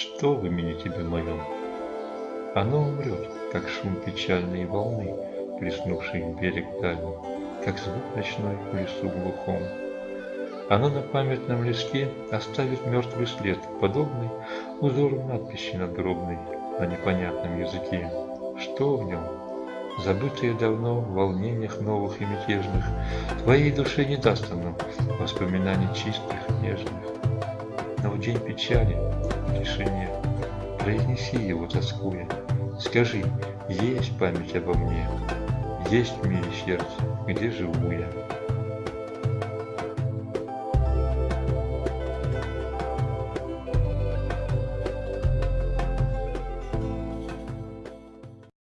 Что в имени тебе моем? Оно умрет, как шум печальной волны, Плеснувшей берег дальний, Как звук ночной в лесу глухом. Оно на памятном листе оставит мертвый след, Подобный узору надписи надгробной На непонятном языке. Что в нем? Забытые давно в волнениях новых и мятежных, Твоей душе не даст оно воспоминаний чистых, нежных. Но в день печали, тишине, Произнеси его, тоскуя, Скажи, есть память обо мне, Есть в мире сердце, где живу я.